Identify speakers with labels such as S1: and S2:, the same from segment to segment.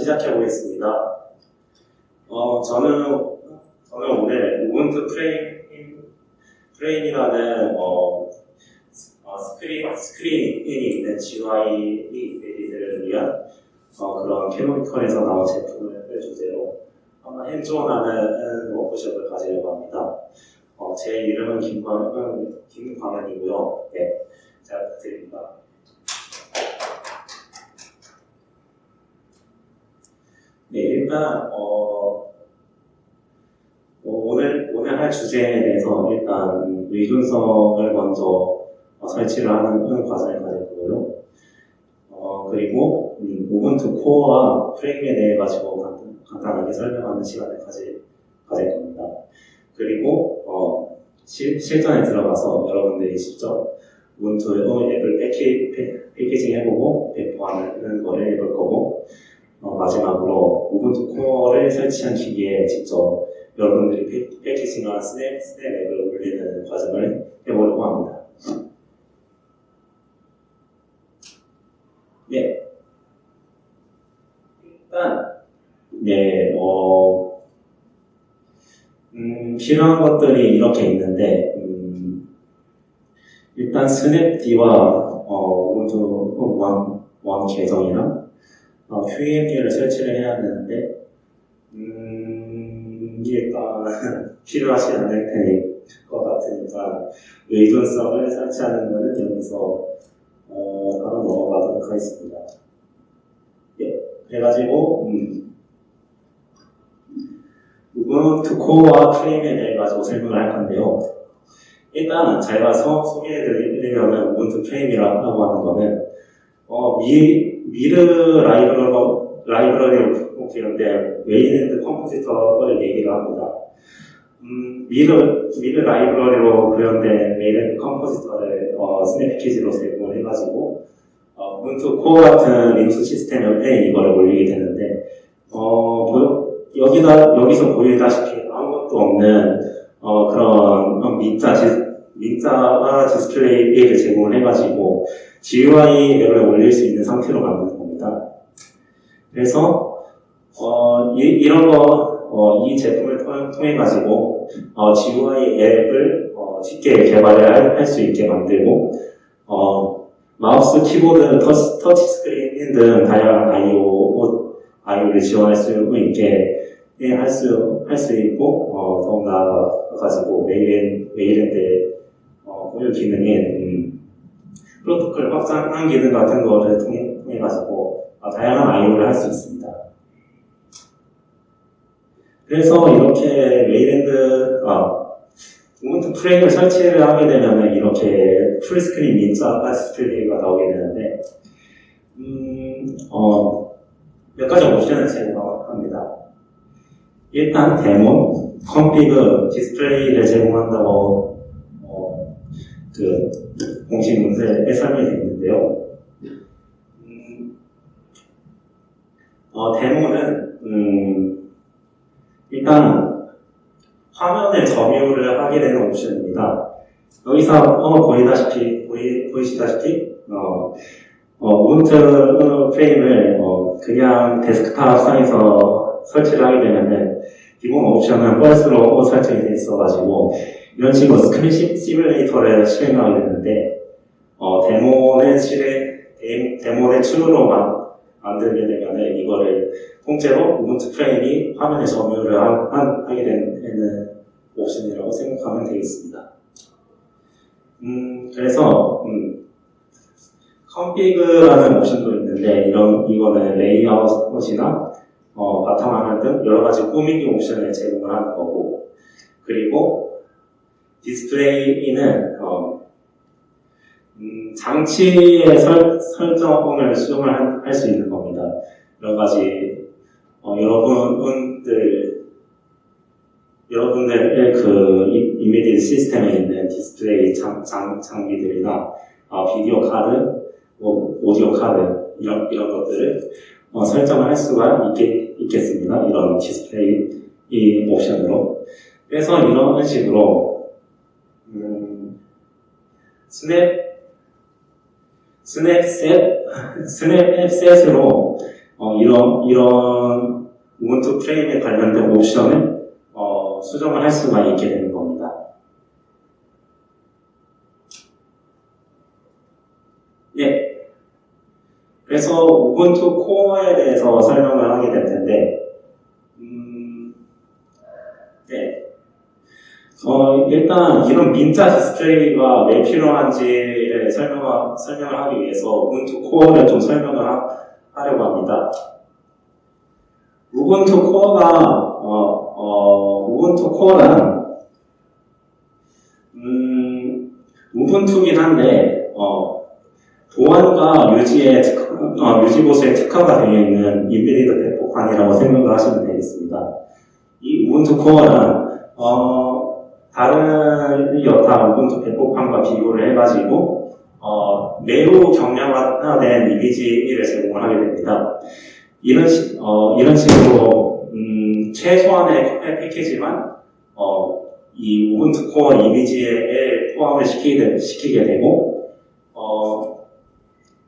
S1: 시작해 보겠습니다. 어, 저는, 저는 오늘 Ubuntu Frame, Frame이라는, 어, 어, 스크린, 스크린이 있는 GUI 레디들을 위한 어, 그런 Canonical에서 나온 제품을 주제로 한번 hands-on하는 워크숍을 가지려고 합니다. 어, 제 이름은 김광, 김광현이고요. 네, 잘 부탁드립니다. 네, 일단 어, 어, 오늘 오늘 할 주제에 대해서 일단 의존성을 먼저 어, 설치를 하는 과정을 가질 거고요. 어, 그리고 음, 우분투 코어와 프레임에 대해 가지고 간, 간단하게 설명하는 시간을 가질, 가질 겁니다. 그리고 어, 시, 실전에 들어가서 여러분들이 직접 우분투 앱을 패키, 패, 패키징 해보고 배포하는 거를 해볼 거고 어, 마지막으로 Ubuntu Core를 설치한 기기에 직접 여러분들이 패, packaging한 snap, snap 앱을 올리는 과정을 해보려고 합니다. 네. 일단, 네, 어, 음, 필요한 것들이 이렇게 있는데, 음, 일단 snapd와 어, Ubuntu One, One 계정이랑 어, QEMP를 설치를 해야 되는데, 음, 일단 필요하지 않을 테니 것 같으니까 의존성을 설치하는 것은 여기서 어, 바로 넘어가도록 하겠습니다. 예, 그래가지고 음, 우분투 코어와 프레임에 대해 가지고 설명을 할 건데요. 일단 제가 서, 소개해드리려는 우분투 프레임이라고 하는 거는 어, 미, 미르 라이브러리, 라이브러리로 구현된 웨이랜드 compositor를 얘기를 합니다. 음, 미르, 미르 라이브러리로 구현된 웨이랜드 compositor를 어, 스냅 패키지로 제공을 해가지고 어, 우분투 코어 같은 리눅스 시스템에 이거를 올리게 되는데 어, 보, 여기다 여기서 보이다시피 아무것도 없는 어, 그런 민자 지, 민자와 디스플레이를 제공을 해가지고 GUI 앱을 올릴 수 있는 상태로 만드는 겁니다. 그래서 어, 이, 런 거, 어, 이 제품을 통해 가지고 어, GUI 앱을 어, 쉽게 개발을 할 수 있게 만들고 어, 마우스, 키보드, 터치, 터치 스크린 등 다양한 IO, IO를 지원할 수 있게 할 수, 할 수 있고, 어, 더욱 나아가지고, 웨이랜, 웨이랜드, 어, 고유 기능인, 음, 프로토콜 확장 기능 같은 거를 통해, 통해가지고, 어, 다양한 IO를 할 수 있습니다. 그래서 이렇게 웨이랜드, 어, 우분투 프레임을 설치를 하게 되면 이렇게 fullscreen 민자 디스플레이가 나오게 되는데, 음, 어, 몇 가지 옵션을 제공합니다. 일단 daemon, config, display를 제공한다고 어, 그 공식 문서에 설명이 되어 있는데요. 음, 어, daemon은 음, 일단 화면을 점유를 하게 되는 옵션입니다. 여기서 어, 보이다시피 보이, 보이시다시피 어, 어, 우분투 프레임을 어, 그냥 데스크탑 상에서 설치를 하게 되면은 기본 옵션은 false로 설정이 돼 있어가지고 이런 식으로 스크린 시뮬레이터를 실행하게 되는데 어, daemon은 daemon을 true로 만, 만들게 되면은 이거를 통째로 우분투 프레임이 화면에 점유를 하, 한, 하게 되는 옵션이라고 생각하면 되겠습니다. 음, 그래서 음, config라는 옵션도 있는데 이런 이거는 레이아웃이나 어, 바탕화면 등 여러 가지 꾸미기 옵션을 제공을 하는 거고 그리고 display는 어, 음, 장치의 설, 설정을 수정을 할 수 있는 겁니다. 여러 가지 어, 여러분들 여러분들의 그 임베디드 시스템에 있는 디스플레이 장, 장, 장비들이나 어, 비디오 카드, 뭐, 오디오 카드 이런 이런 것들을 어, 설정을 할 수가 있겠, 있겠습니다. 이런 디스플레이 이 옵션으로. 그래서 이런 식으로 음, snap snap set snap set으로 어, 이런 이런 우분투 프레임에 관련된 옵션을 어, 수정을 할 수가 있게 되는 겁니다. 예. 그래서 우분투 코어에 대해서 설명을 하게 될 텐데, 음, 네. 어, 일단 이런 민자 디스플레이가 왜 필요한지를 설명, 설명을 하기 위해서 우분투 코어를 좀 설명을 하, 하려고 합니다. 우분투 코어가 어, 어, 우분투 코어란 음, 우분투긴 한데 어, 보안과 유지의 특, 어, 유지 보수의 특화가 되어 있는 인비디드 배포판이라고 생각을 하시면 되겠습니다. 이 우분투 코어란 어, 다른 여타 우분투 배포판과 비교를 해가지고 어, 매우 경량화된 이미지를 제공을 하게 됩니다. 이런, 식, 어, 이런 식으로 음, 최소한의 패키지만 어, 이 우분투 코어 이미지에 포함을 시키게, 시키게 되고 어,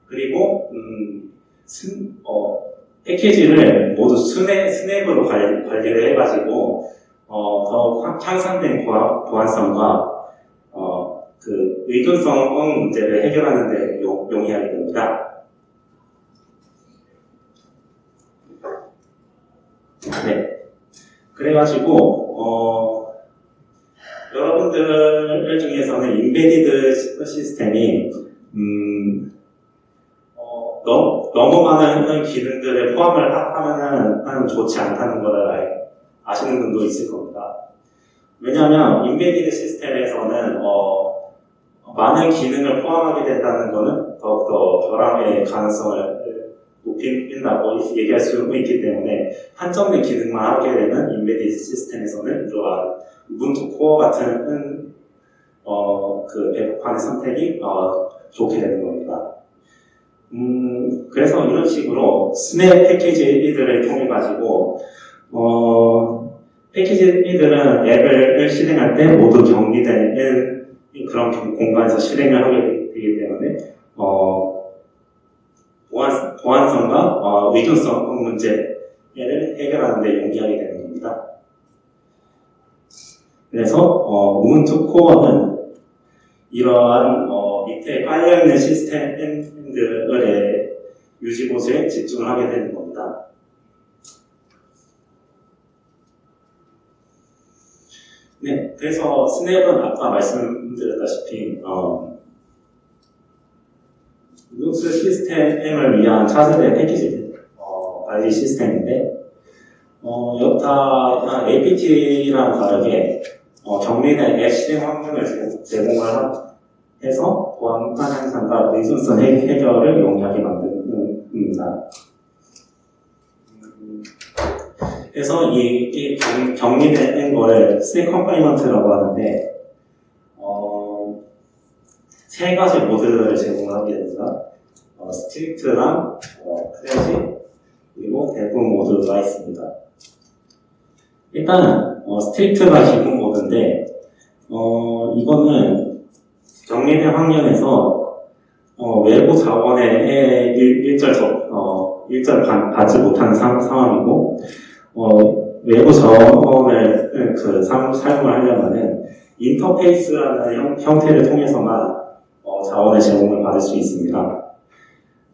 S1: 그리고 음, 스, 어, 패키지를 모두 스냅, 스냅으로 관리, 관리를 해가지고 어, 더 향상된 보안, 보안성과 어, 그 의존성 문제를 해결하는 데 용, 용이하게 됩니다. 네. 그래가지고, 어, 여러분들 중에서는 인베디드 시스템이, 음, 어, 너무, 너무 많은 기능들을 포함을 하면 좋지 않다는 것을 아시는 분도 있을 겁니다. 왜냐하면, 인베디드 시스템에서는, 어, 많은 기능을 포함하게 된다는 것은 더욱더 결함의 가능성을 높인다고 얘기할 수 있기 때문에 한정된 기능만 하게 되는 인베디드 시스템에서는 이러한 우분투 코어 같은 어, 그 배포판의 선택이 어, 좋게 되는 겁니다. 음, 그래서 이런 식으로 스냅 패키지들을 통해 가지고 어, 패키지들은 앱을 실행할 때 모두 격리된 그런 공간에서 실행을 하게 되기 때문에 어, 보안, 보안성과 어, 의존성 문제를 해결하는 데 용이하게 되는 겁니다. 그래서 어, 우문투 코어는 이러한 어, 밑에 깔려있는 시스템들의 유지 보수에 집중을 하게 되는 겁니다. 네, 그래서 스냅은 아까 말씀드렸다시피 어, 리눅스 시스템을 위한 차세대 패키지 어, 관리 시스템인데 어, 여타 APT랑 다르게 어, 격리된 앱 실행 환경을 제공을 해서 보안 향상과 의존성 해결을 용이하게 만듭니다. 그래서 이, 이 경, 격리된 거를 snap confinement라고 하는데 세 가지 모드를 제공하게 됩니다. 어, strict랑 어, 크레지 그리고 devmode가 있습니다. 일단은 어, strict가 기본 모드인데 어, 이거는 격리된 환경에서 어, 외부 자원에 일, 절 어, 일절 받지 못하는 상, 황이고 어, 외부 자원을 그 사용을 하려면은 인터페이스라는 형, 형태를 통해서만 자원의 제공을 받을 수 있습니다.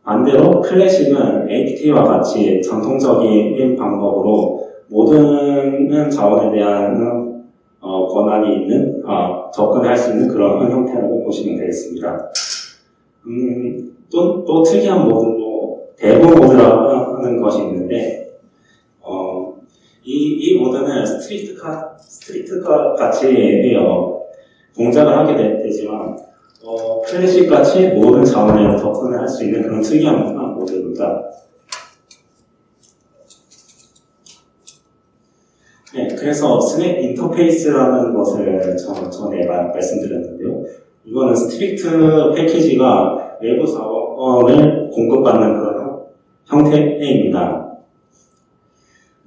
S1: 반대로 클래식은 APT와 같이 전통적인 방법으로 모든 자원에 대한 어, 권한이 있는 어, 접근할 수 있는 그런 형태라고 보시면 되겠습니다. 음, 또, 또 특이한 모드로 대부 모드라고 하는 것이 있는데 어, 이, 이 모드는 strict 같, strict 같이 어, 동작을 하게 되, 지만 어, 클래식 같이 모든 자원에 접근을 할 수 있는 그런 특이한 모델입니다. 네, 그래서 스냅 인터페이스라는 것을 전, 전에 말씀드렸는데요. 이거는 strict 패키지가 외부 자원을 공급받는 그런 형태입니다.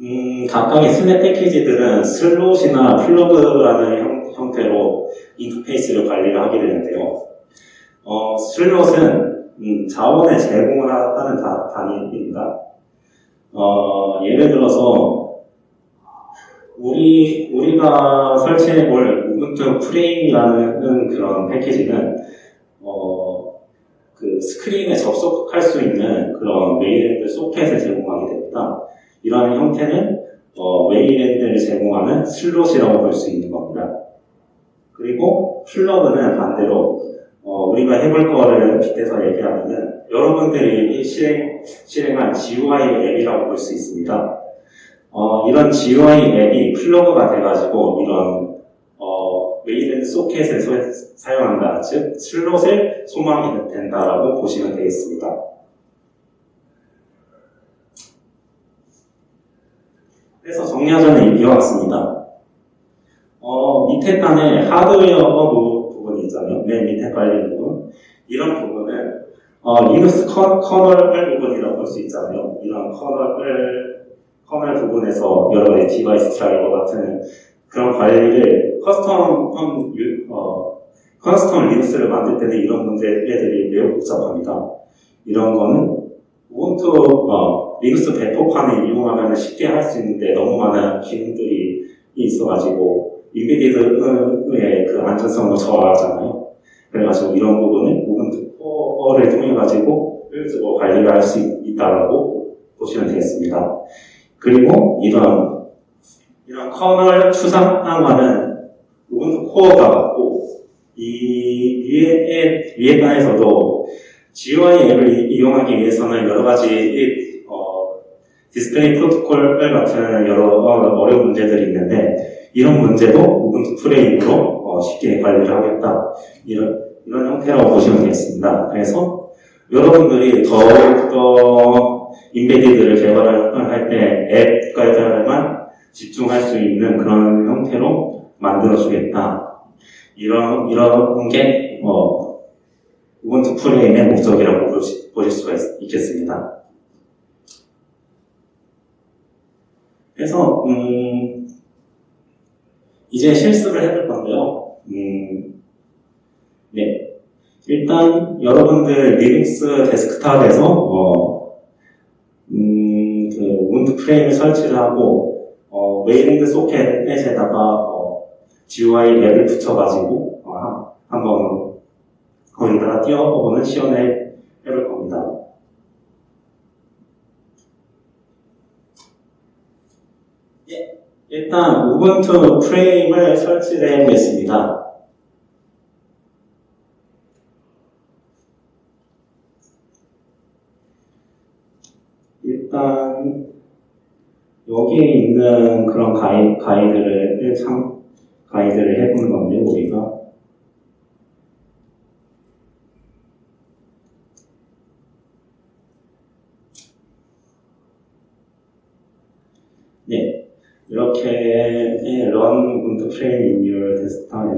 S1: 음, 각각의 Snap 패키지들은 슬롯이나 플러그라는 형, 형태로 인터페이스를 관리를 하게 되는데요. 어, 슬롯은 음, 자원의 제공을 하는 다, 단위입니다. 어, 예를 들어서 우리 우리가 설치해볼 Ubuntu Frame이라는 그런 패키지는 어, 그 스크린에 접속할 수 있는 그런 Wayland 소켓을 제공하게 됩니다. 이러한 형태는 어, Wayland를 제공하는 슬롯이라고 볼 수 있는 겁니다. 그리고 플러그는 반대로 어, 우리가 해볼 거를 빗대서 얘기하면은 여러분들이 실행, 실행한 GUI 앱이라고 볼 수 있습니다. 어, 이런 GUI 앱이 플러그가 돼가지고 이런 어, Wayland 소켓을 소- 사용한다, 즉 슬롯을 소망이 된다라고 보시면 되겠습니다. 그래서 정리하자면 이와 같습니다. 어, 밑에 단에 하드웨어 부- 부분이 있잖아요. 맨 밑에 깔린 부분. 이런 부분은 어, 리눅스 커, 커널 부분이라고 볼 수 있잖아요. 이런 커널을 커널 부분에서 여러 가지 device driver 같은 그런 관리를 custom 음, 유- 어, custom 리눅스를 만들 때는 이런 문제들이 매우 복잡합니다. 이런 거는 Ubuntu 어, 리눅스 배포판을 이용하면 쉽게 할 수 있는데 너무 많은 기능들이 있어가지고 embedded의 그 안전성을 저하잖아요. 그래가지고 이런 부분은 Ubuntu Core를 통해 가지고 효율적으로 관리를 할 수 있다라고 보시면 되겠습니다. 그리고 이런 이런 커널 추상화는 Ubuntu Core가 맡고 이 위에 위에 단에서도 GUI 앱을 이- 이용하기 위해서는 여러 가지 디스플레이 프로토콜 같은 여러 어, 어려운 문제들이 있는데 이런 문제도 Ubuntu Frame으로 어, 쉽게 관리를 하겠다 이런 이런 형태라고 보시면 되겠습니다. 그래서 여러분들이 더욱더 인베디드를 개발을 할 때 앱 개발만 집중할 수 있는 그런 형태로 만들어주겠다. 이런 이런 게 어, 우분투 프레임의 목적이라고 보실 수가 있, 겠습니다 그래서 음, 이제 실습을 해볼 건데요. 음, 네, 일단 여러분들 리눅스 데스크탑에서 어, 음, 그 Ubuntu Frame을 설치를 하고 어, Wayland 소켓에다가 어, GUI 앱을 붙여가지고 어, 한- 한번 거기다가 띄워보는 시연을 해볼 겁니다. 예, 일단 Ubuntu Frame을 설치를 해보겠습니다. 일단 여기에 있는 그런 가이, 가이드를 참 가이드를 해보는 건데 우리가 네 이렇게 run 분트 프레임 in your desktop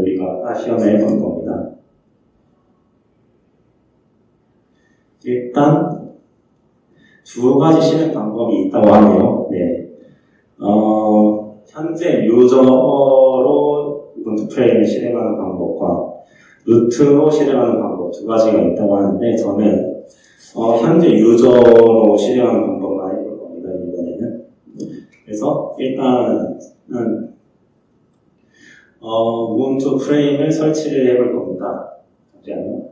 S1: 우리가 시연을 해보는 겁니다. 일단 두 가지 실행 방법이 있다고 하네요. 네. 어, 현재 유저로 우분투 프레임을 실행하는 방법과 루트로 실행하는 방법 두 가지가 있다고 하는데 저는 어, 현재 유저로 실행하는 방법만 해볼 겁니다. 이번에는. 그래서 일단은 어, 우분투 프레임을 설치를 해볼 겁니다. 잠시만요.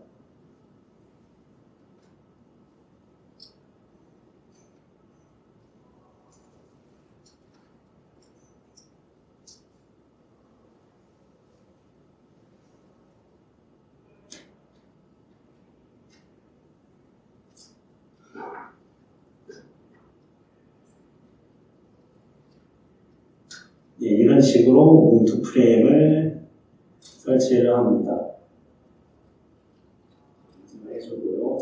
S1: 네, 이런 식으로 우분투 프레임을 설치를 합니다. 해주고요.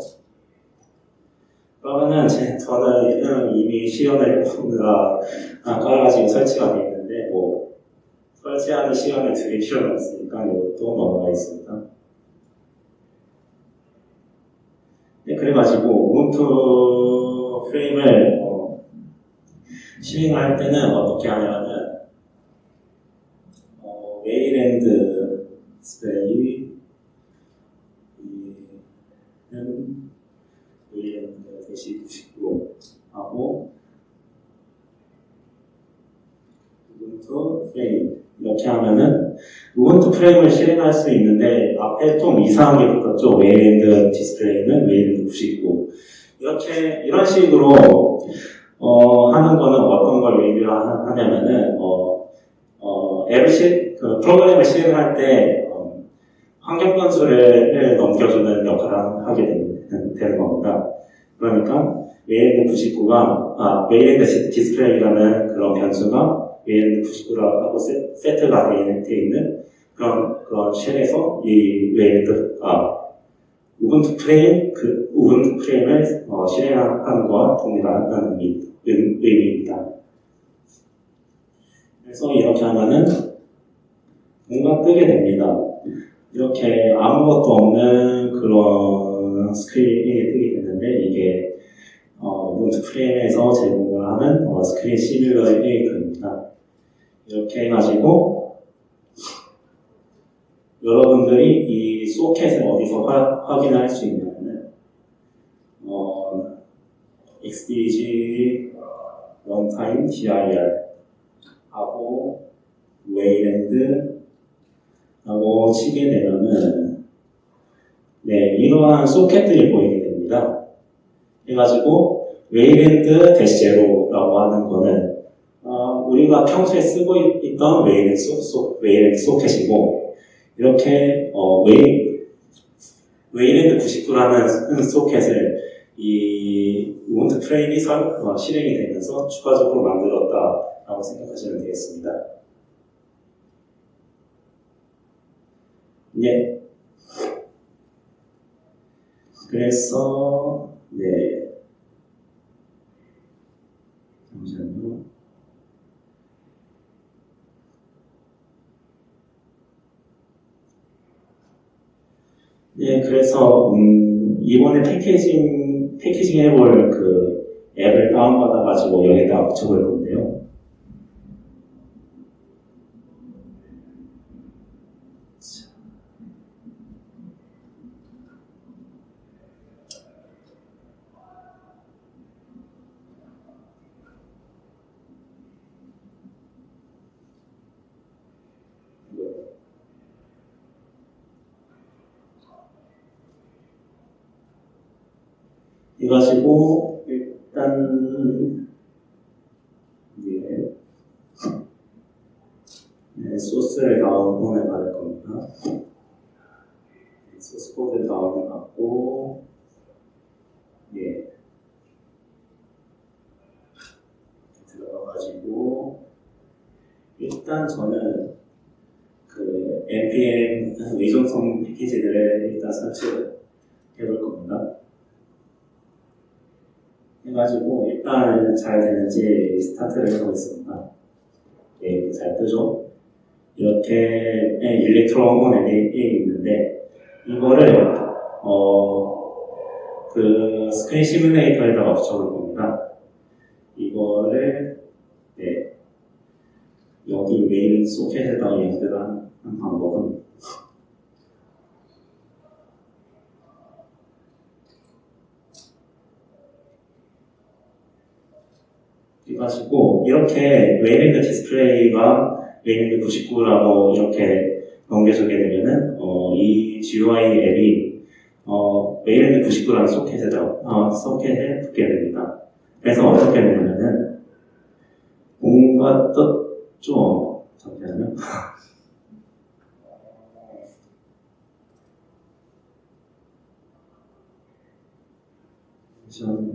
S1: 그러면은 제, 저는 이미 시연을 보느라 깔아가지고 설치가 되어 있는데 뭐 설치하는 시간을 드릴 필요는 없으니까 이것도 넘어가 있습니다. 네, 그래가지고 우분투 프레임을 어, 실행할 때는 어떻게 하냐면 어, Wayland 디스플레이 는 Wayland dash 99 하고 Ubuntu Frame 이렇게 하면은 Ubuntu Frame을 실행할 수 있는데 앞에 좀 이상한 게 붙었죠. Wayland 디스플레이는 Wayland 99 이렇게 이런 식으로 어, 하는 거는 어떤 걸 의미를 하- 하냐면은 어, 어, 앱을 실, 그 프로그램을 실행할 때 어, 환경 변수를 넘겨주는 역할을 하게 되는, 되는 겁니다. 그러니까 Wayland 99가 아 Wayland 디- 디스플레이라는 그런 변수가 Wayland 99라고 세, 세트가 되어 있는 그런 그런 shell에서 이 Wayland 아 Ubuntu Frame 그 Ubuntu Frame을 어, 실행하는 것과 동일한 의미, 의- 의미입니다. 그래서 이렇게 하면은 뭔가 뜨게 됩니다. 이렇게 아무것도 없는 그런 스크린이 뜨게 되는데 이게 어, Ubuntu Frame에서 제공을 하는 어, 스크린 시뮬레이터입니다. 이렇게 해가지고 여러분들이 이 소켓을 어디서 화- 확인할 수 있냐면은 어, XDG runtime dir 하고 Wayland 하고 치게 되면은 네 이러한 소켓들이 보이게 됩니다. 해가지고 Wayland dash zero라고 하는 거는 어, 우리가 평소에 쓰고 있- 있던 Wayland, 소, 소, Wayland 소켓이고 이렇게 어, 웨이 Wayland 99라는 소켓을 이 Ubuntu Frame이 설- 어, 실행이 되면서 추가적으로 만들었다라고 생각하시면 되겠습니다. 예. 그래서 네. 잠시만요. 네, 그래서 음, 이번에 패키징 패키징 해볼 그 앱을 다운받아가지고 여기다 붙여볼 건데요. 이가지고 일단 예, 네, 소스를 다운을 받을 겁니다. 네, 소스 코드 다운을 받고 예 들어가가지고 일단 저는 그 npm 의존성 패키지들을 일단 설치를 해볼 겁니다. 해가지고 일단 잘 되는지 스타트를 해보겠습니다. 네, 잘 뜨죠? 이렇게 Electron 앱이 있는데 이거를 어, 그 스크린 시뮬레이터에다가 붙여볼 겁니다. 이거를 네, 여기 메인 소켓에다가 연결하는 방법은 해가지고 이렇게 Wayland display가 Wayland 99라고 이렇게 넘겨주게 되면은 어, 이 GUI 앱이 어, Wayland 99라는 소켓에다 어, 소켓에 붙게 됩니다. 그래서 어떻게 되냐면은 뭔가 떴죠. 잠시만요. 잠시만요.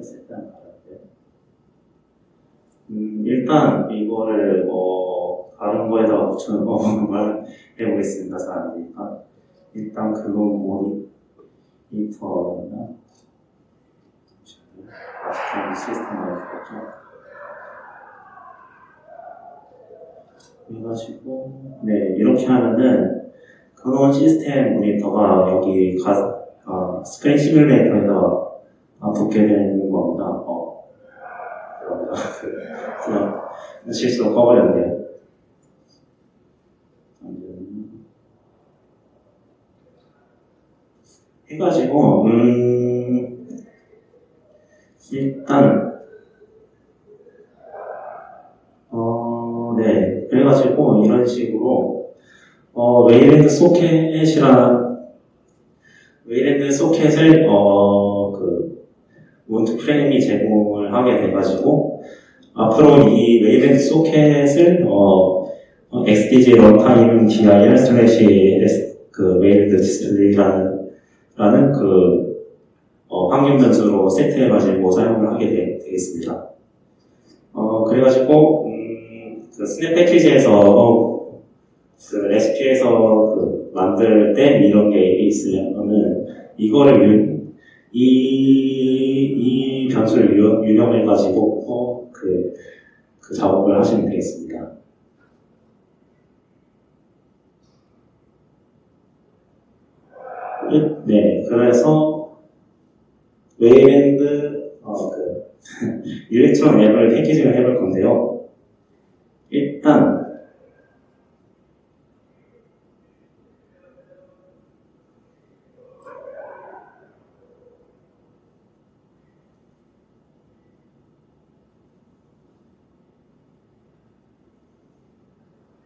S1: 했었다는 말인데 음, 일단 이거를 뭐 다른 거에다가 붙여놓은 걸 해보겠습니다. 잘 안되니까 일단 그건 모니터나 시스템 시스템을 했죠. 해가지고 네 이렇게 하면은 그거 시스템 모니터가 여기 가, 어, 스크린 시뮬레이터에서 붙게 되는 겁니다. 어, 죄송합니다. 그냥 실수로 꺼버렸네요. 해가지고 음 일단 어 네 그래가지고 이런 식으로 어 Wayland 소켓이란 Wayland 소켓을 어 그 Ubuntu Frame이 제공을 하게 돼가지고 앞으로 이 Wayland 소켓을 어 XDG 런타임 dir 슬래시 그 웨이랜드 디스플레이라는 라는 그 어, 환경 변수로 세트해가지고 사용을 하게 되, 겠습니다. 어, 그래가지고 음, 그 Snap 패키지에서 어, 그 레시피에서 그 만들 때 이런 게 있으면은 이거를 이, 이 변수를 유, 유의해 가지고 어, 그, 그 작업을 하시면 되겠습니다. 네, 그래서 Wayland 어, 그 Electron 앱을 packaging을 해볼 건데요. 일단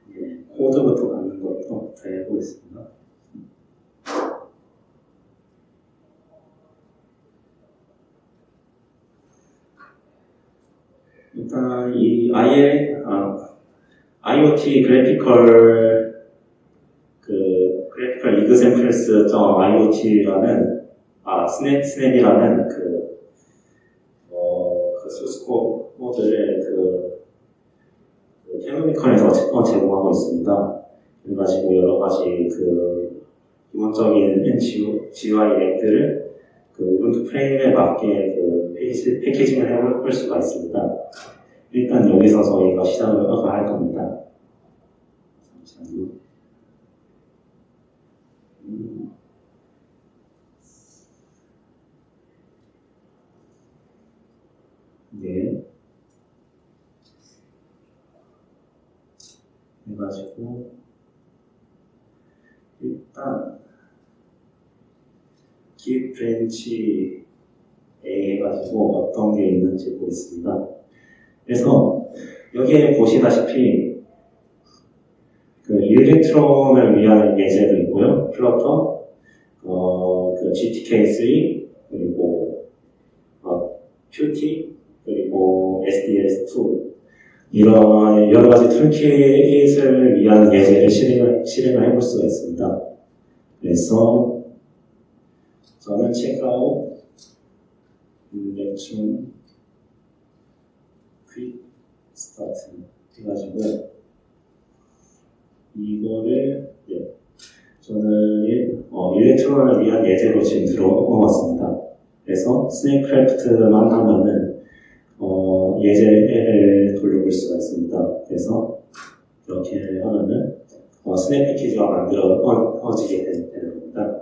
S1: 네, 코드부터 갖는 것부터 해보겠습니다. 일단 이 IL, 아, IoT 그래피컬 그 그래피컬 examples.iot라는 아 스냅 스냅이라는 그, 어, 그 소스 코드를 그, 그 캐노미컬에서 제공하고 있습니다. 그래가지고 여러 가지 그 기본적인 GUI 앱들을 그 우분투 프레임에 맞게 그 패키징을 해볼 수가 있습니다. 일단 여기서 저희가 시작을 할 겁니다. 잠시만요. 음. 네. 해가지고 일단 git branch -a 해가지고 어떤 게 있는지 보겠습니다. 그래서 여기에 보시다시피 그 Electron을 위한 예제도 있고요. Flutter, 어, 그 GTK3, 그리고 어, Qt, 그리고 SDL2 이런 여러 가지 toolkit을 위한 예제를 실행을, 실행을 해볼 수가 있습니다. 그래서 저는 checkout Electron quick start 해가지고 이거를 네, 저는 어, Electron을 위한 예제로 지금 들어왔습니다. 그래서 Snapcraft만 하면은 어, 예제를 돌려볼 수가 있습니다. 그래서 이렇게 하면은 어, 스냅 패키지가 만들어지게 되는 겁니다.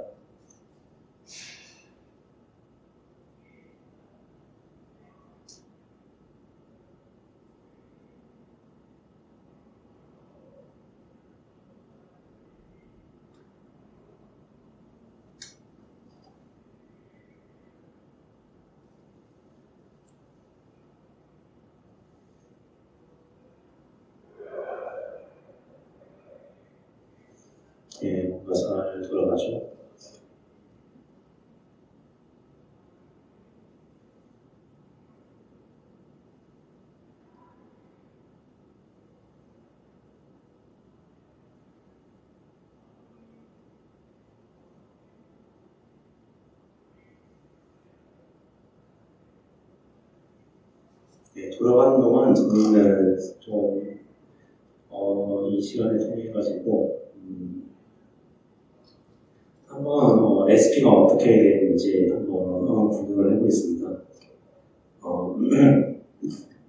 S1: 예, 뭔가 잘 돌아가죠. 예, 네, 돌아가는 동안 저희는 좀, 어, 이 시간을 통해 가지고, 음, 한번 어, SP가 어떻게 되는지 한번 어, 구경을 해보겠습니다. 어,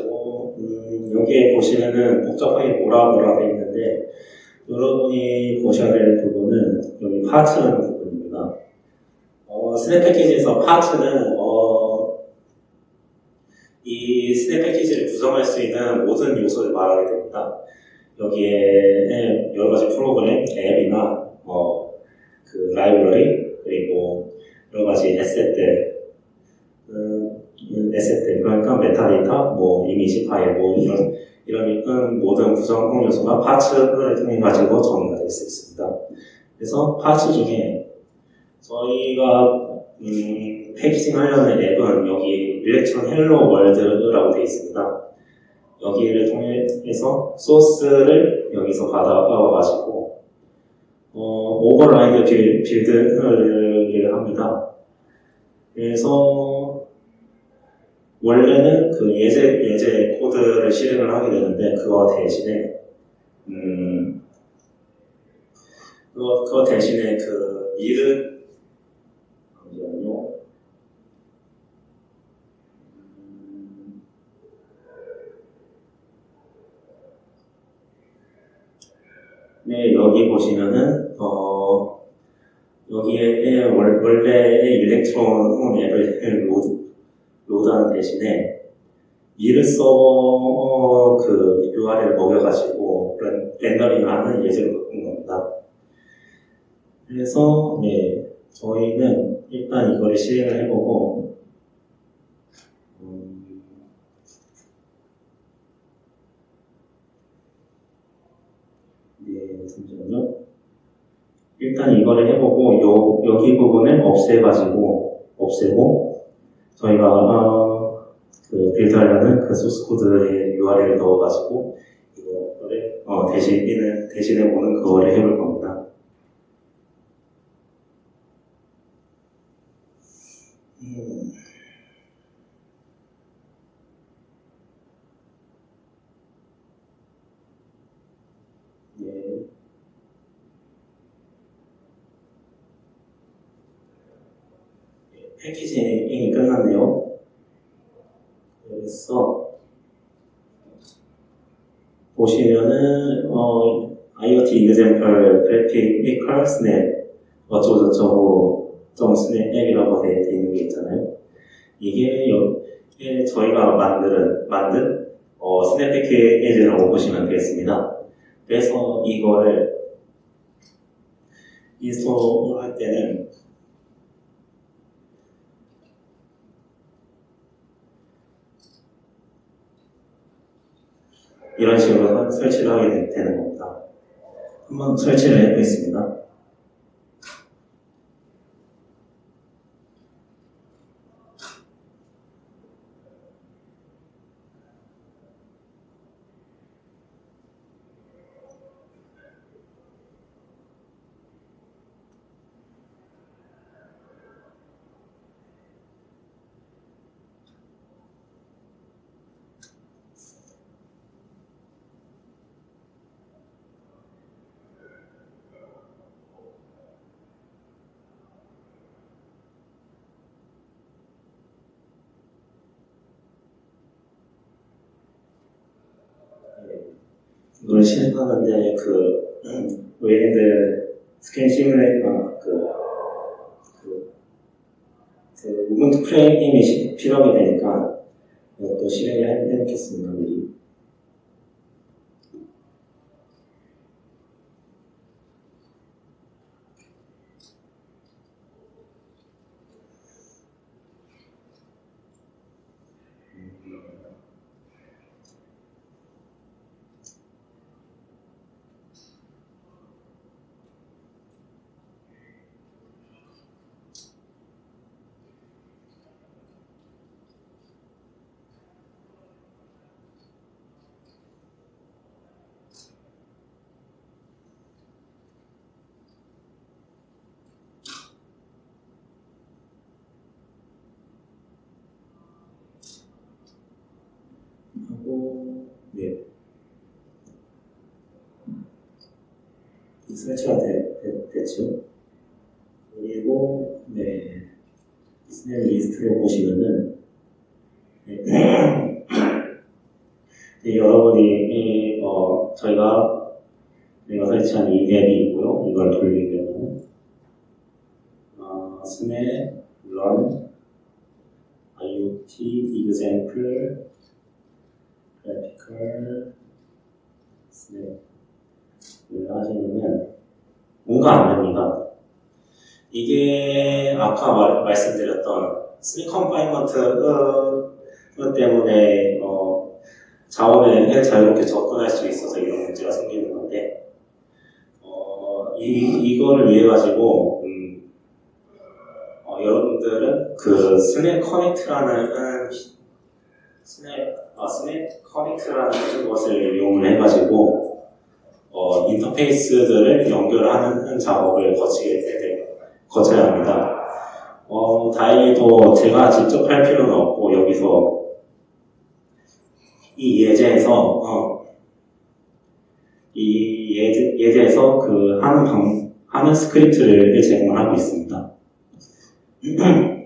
S1: 가지고 음, 여기에 보시면은 복잡하게 뭐라 뭐라 돼 있는데 여러분이 보셔야 될 부분은 여기 파트라는 부분입니다. 어, Snap 패키지에서 파트는 어, 이 Snap 패키지를 구성할 수 있는 모든 요소를 말하게 됩니다. 여기에 여러 가지 프로그램, 앱이나 어, 그 라이브러리 그리고 여러 가지 asset들 음, asset들 그러니까 메타데이터, 뭐 이미지 파일, 뭐 이런 이런 모든 구성 요소가 parts를 통해 가지고 정리가 될 수 있습니다. 그래서 parts 중에 저희가 음, packaging 하려는 앱은 여기 Electron hello world라고 되어 있습니다. 여기를 통해서 소스를 여기서 받아와가지고 어, override 빌, build를 합니다. 그래서 원래는 그 예제 예제 코드를 실행을 하게 되는데 그거 대신에 음 그거, 그거 대신에 그 일은 잠시만요. 음, 네 여기 보시면은 어 여기에 월- 원래의 Electron 앱을 load load하는 대신에 Mir 서버 그 URL 먹여가지고 렌- 렌더링하는 예제로 바꾼 겁니다. 그래서 네 저희는 일단 이거를 실행을 해보고 음, 네 잠시만요. 일단 이거를 해보고 요 여기 부분을 없애가지고 없애고 저희가 어, 그 빌드하려는 그 소스 코드의 URL을 넣어가지고 이거를 어, 대신에 대신해 보는 그거를 해볼 겁니다. 음. 네. 패키징이 끝났네요. 그래서 보시면은 어, IoT example graphical snap 어쩌고저쩌고 점 앱이라고 되어 있는 게 있잖아요. 이게, 여- 이게 저희가 만든 만든 어, 스냅 패키지라고 보시면 되겠습니다. 그래서 이거를 인스톨할 때는 이런 식으로 설치를 하게 되- 되는 겁니다. 한번 설치를 해보겠습니다. 이걸 실행하는데 그 음, Wayland 스크린 시뮬레이터 그, 그, 그 Ubuntu Frame이 시- 필요하게 되니까 이것도 실행을 해- 해놓겠습니다 미리. 설치가 되, 되, 됐죠. 그리고 네 snap list를 보시면은 네, 네, 여러분이 이, 어, 저희가 저희가 설치한 이 앱이 있고요. 이걸 돌리려면 어, snap run IoT example graphical snap을 하시면 뭔가 안 됩니다. 이게 아까 말, 말씀드렸던 snap confinement 때문에 어, 자원에 자유롭게 접근할 수 없어서 이런 문제가 생기는 건데 어, 이, 이거를 위해 가지고 음, 어, 여러분들은 그 snap connect라는 snap 아, snap connect라는 것을 이용을 해가지고 어, 인터페이스들을 연결하는 작업을 거치게 되, 거쳐야 합니다. 어, 다행히도 제가 직접 할 필요는 없고 여기서 이 예제에서 어, 이 예제, 예제에서 그 하는 방, 하는 스크립트를 제공을 하고 있습니다.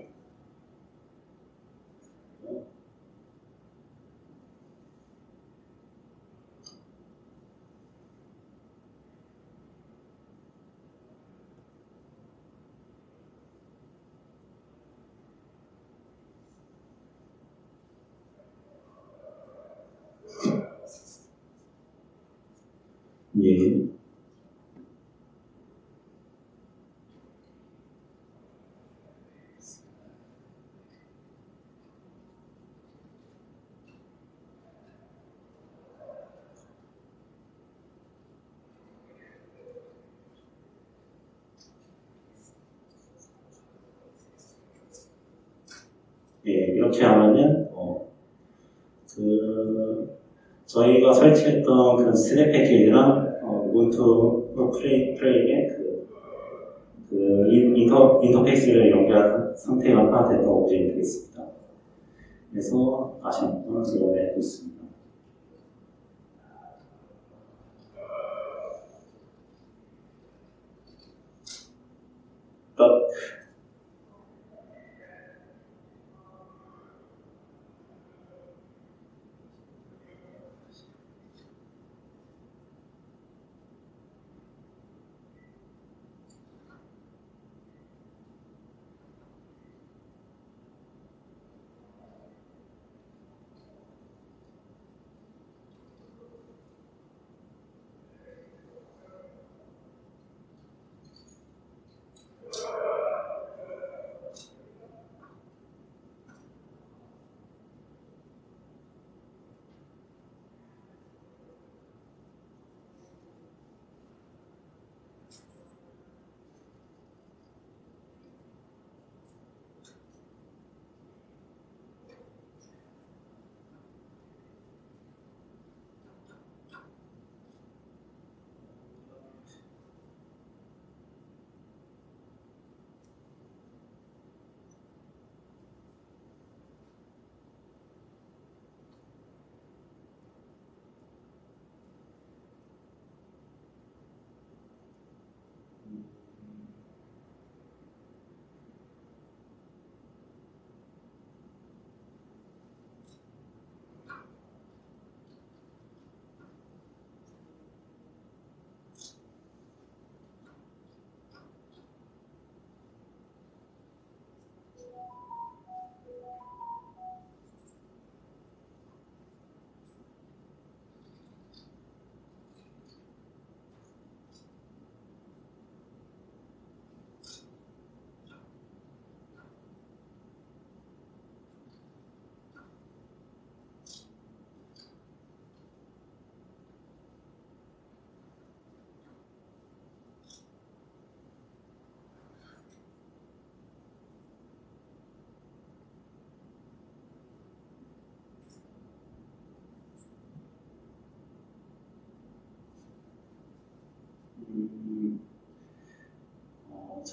S1: 예. 예, 이렇게 하면은, 어, 그, 저희가 설치했던 그 snap 패키지랑, 어, Ubuntu Frame, Frame의 그, 그 인- 인터, 인터페이스를 연결한 상태가 됐던 오브젝이 되겠습니다. 그래서 다시 한번 들어내 보겠습니다.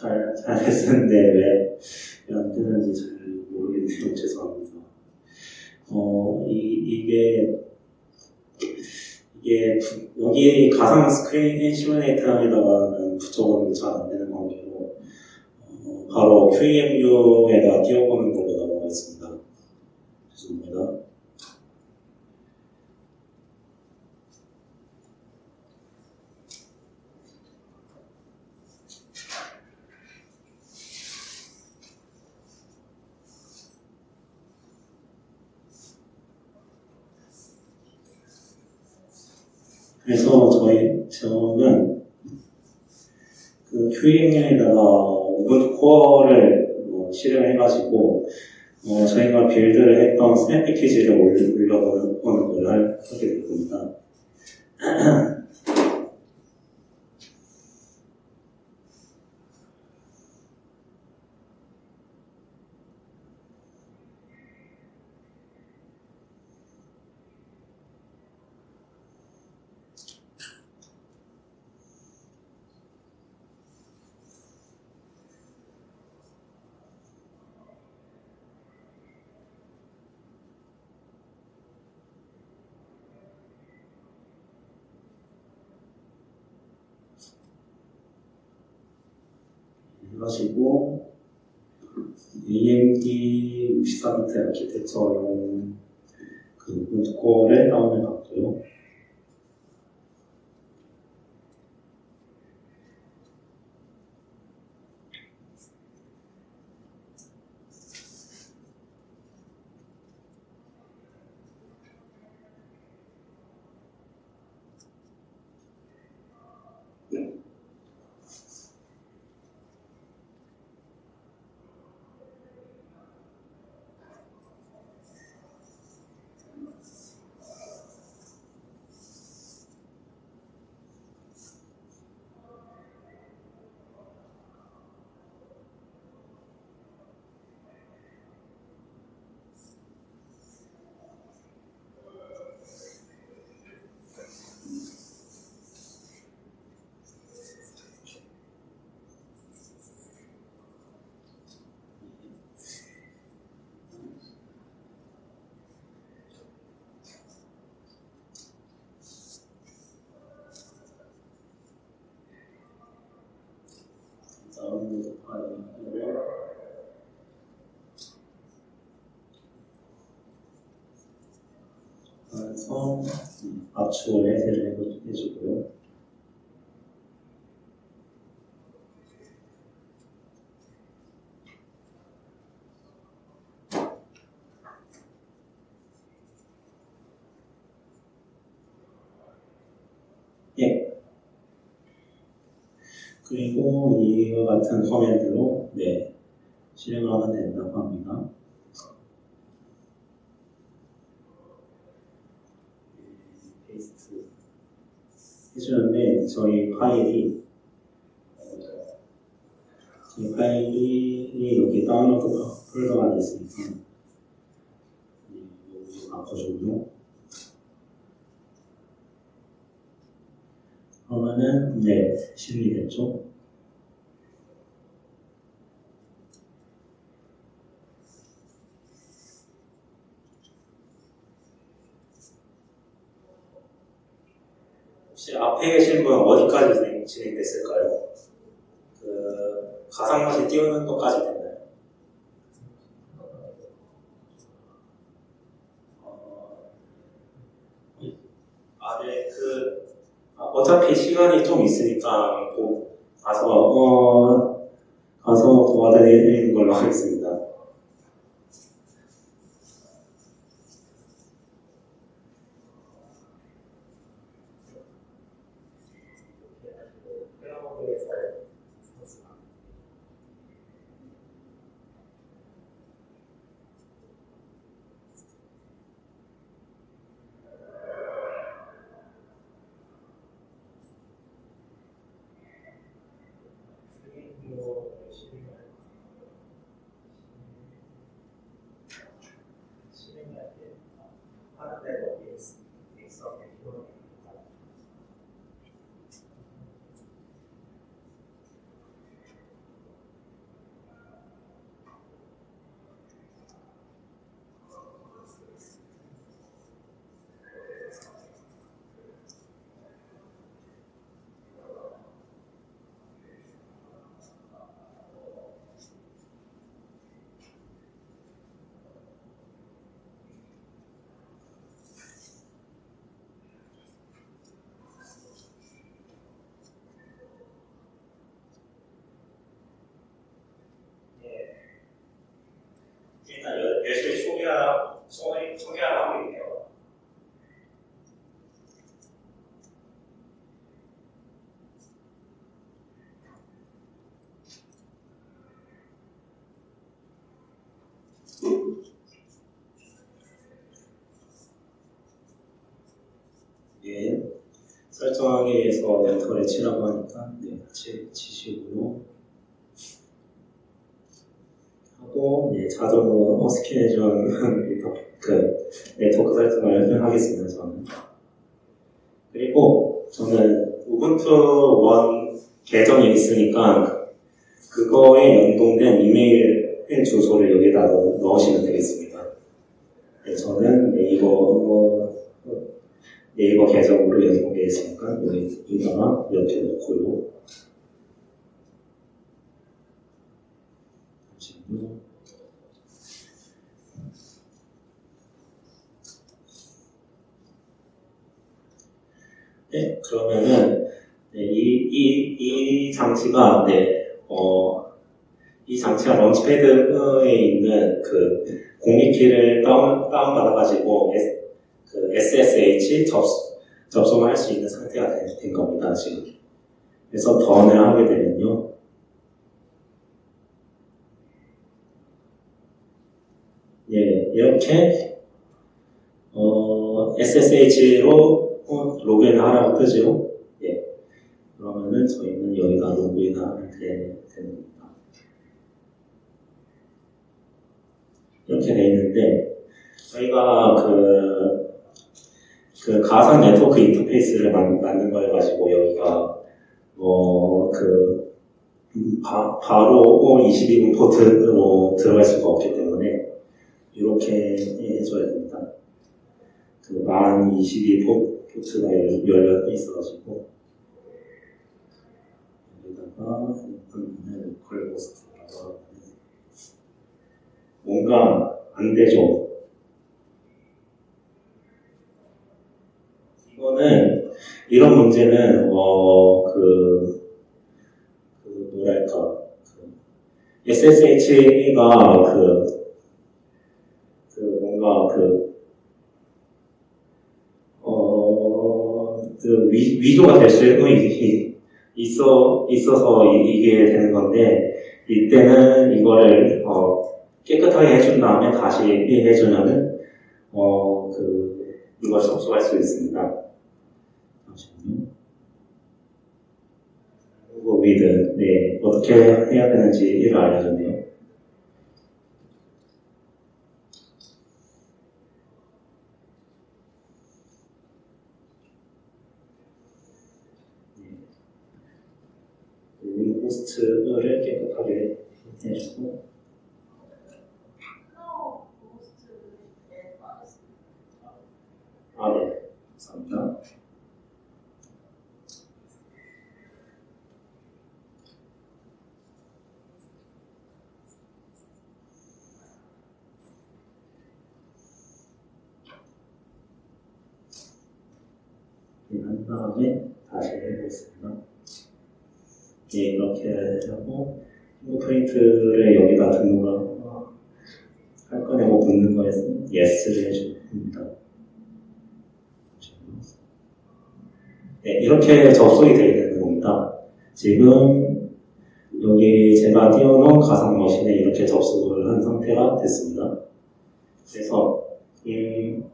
S1: 잘, 잘 됐었는데 왜, 왜안 되는지 잘 모르겠네요. 죄송합니다. 어, 이, 이게, 이게 부- 여기 가상 스크린 시뮬레이터에다가는 붙여보는 게잘안 되는 관계로 어, 바로 QEMU에다 띄워보는 걸로 넘어가겠습니다. 죄송합니다. 그래서 저희 저는 그 QEMU에다가 우분투 코어를 뭐 실행해가지고 어, 저희가 빌드를 했던 스냅 패키지를 올려보는 걸 할- 하게 될 겁니다. 해가지고 AMD 64비트 아키텍처용 그 우분투 코어를 다운해 봤고요. 다운로드 파일을 그래서 압축을 해제를 해주- 해주고요. 예. 그리고 이와 같은 화면들로 네, 실행을 하면 된다고 합니다. paste 해주는데 저희 파일이 어, 저희 파일이 여기 다운로드 폴더가 안에 있으니까 네, 여기 바꿔주고요. 그러면은 네 실행이 됐죠. 앞에 계신 분 어디까지 진행, 진행됐을까요? 그 가상머신 띄우는 것까지 됐나요? 어, 아, 네, 그 아, 어차피 시간이 좀 있으니까 꼭 가서 어, 가서 도와드리는 걸로 하겠습니다. 설정하기 위해서 엔터를 치라고 하니까 네, 치, 치시고요. 하고 네, 자동으로 스캔해준 그 네트워크 설정을 하겠습니다. 저는 그리고 저는 우분투 원 계정이 있으니까 그거에 연동된 이메일 주소를 여기다 넣- 넣으시면 되겠습니다. 네, 저는 네이버 뭐, 네이버 계정으로 연동되어 있으니까 여기다가 이렇게 넣고요. 잠시만요. 네, 그러면은 네, 이, 이, 이 장치가 네, 어, 이 장치가 런치패드에 있는 그 공익키를 다운, 다운받아가지고 그 SSH 접, 접속을 할 수 있는 상태가 된, 된 겁니다, 지금. 그래서 던을 하게 되면요. 예, 이렇게, 어, SSH로 로그인 하라고 뜨죠. 예. 그러면은 저희는 여기다 로그인 하면 겁니다. 이렇게 돼 있는데, 저희가 그, 그 가상 네트워크 인터페이스를 만, 만든 걸 가지고 여기가 뭐, 그, 바, 바로 22분 포트로 들어갈 수가 없기 때문에 이렇게 해줘야 됩니다. 그만 22 포, 포트가 열- 열려 있어가지고 여기다가 하고 뭔가 안 되죠. 이거는 이런 문제는 어그 그 뭐랄까 그 SSH가 그, 그 뭔가 그 어, 그 위, 위조가 될 수 있어 있어서 이- 이게 되는 건데 이때는 이거를 어, 깨끗하게 해준 다음에 다시 해주면은 어, 그 이걸 접속할 수 있습니다. 그리고 with 네 어떻게 해야 되는지를 알려줬네요. 위 호스트를 깨끗하게 해주고 아 네, 감사합니다. 네, 한 다음에 다시 해보겠습니다. 네, 이렇게 하고 핑거프린트를 여기다 등록을 할 거냐고 묻는 거에 예스를 해줍니다. 네, 이렇게 접속이 되어 있는 겁니다. 지금 여기 제가 띄워놓은 가상 머신에 이렇게 접속을 한 상태가 됐습니다. 그래서 음,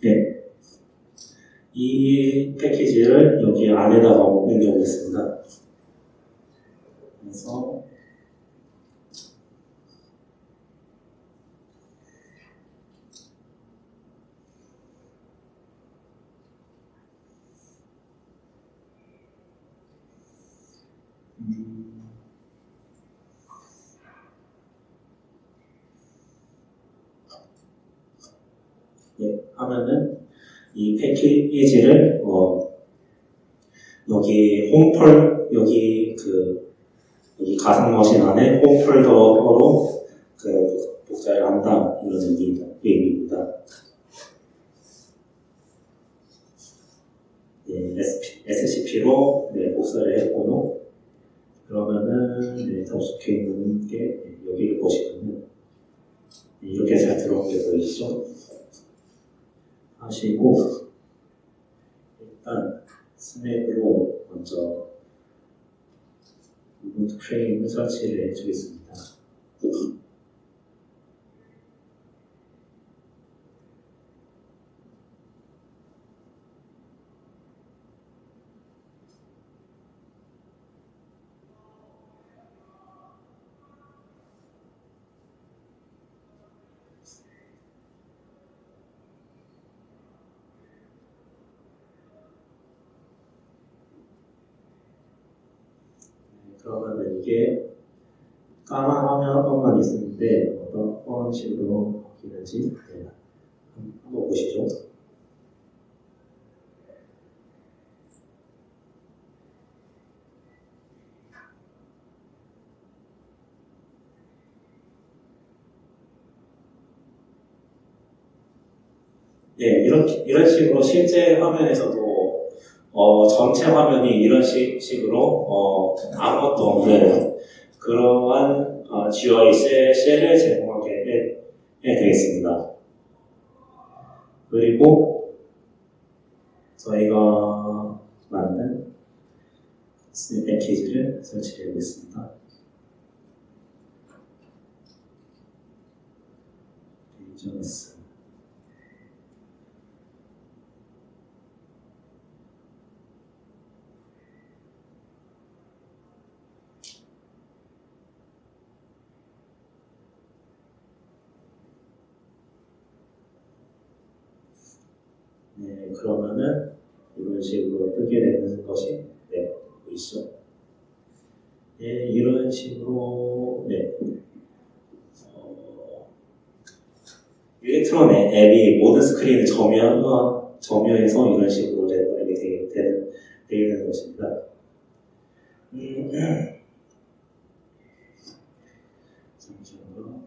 S1: 네. 이 패키지를 여기 안에다가 옮겨보겠습니다. 그래서 음, 네, 하면은 이 패키지를 어, 여기 홈폴 여기 그 여기 가상 머신 안에 홈폴더로 그 복사를 한다 이런 의미입니다. 의미입니다. 네, SCP로 네, 복사를 했고요. 그러면은 네, 접속해 있는 게 네, 여기를 보시면은 네, 이렇게 잘 들어오게 보이시죠? 하시고 일단 스냅으로 먼저 우분투 프레임을 설치를 해주겠습니다. 네, 그러면 이게 까만 화면만 있었는데 어떤 식으로 바뀌는지 네, 한번 보시죠. 예, 이렇게, 이런 식으로 실제 화면에서도 어, 전체 화면이 이런 식, 식으로 어, 아무것도 없는 그러한 어, GUI 셀, 셀을 제공하게 되겠습니다. 그리고 저희가 만든 스냅 패키지를 설치해 보겠습니다. 네, 그러면은 이런 식으로 뜨게 되는 것이 네, 보이시죠? 네, 이런 식으로 네. 어, 일렉트론 앱이 모든 스크린을 점유, 어, 점유해서 이런 식으로 되게 되는, 되는 것입니다. 음, 잠시만요.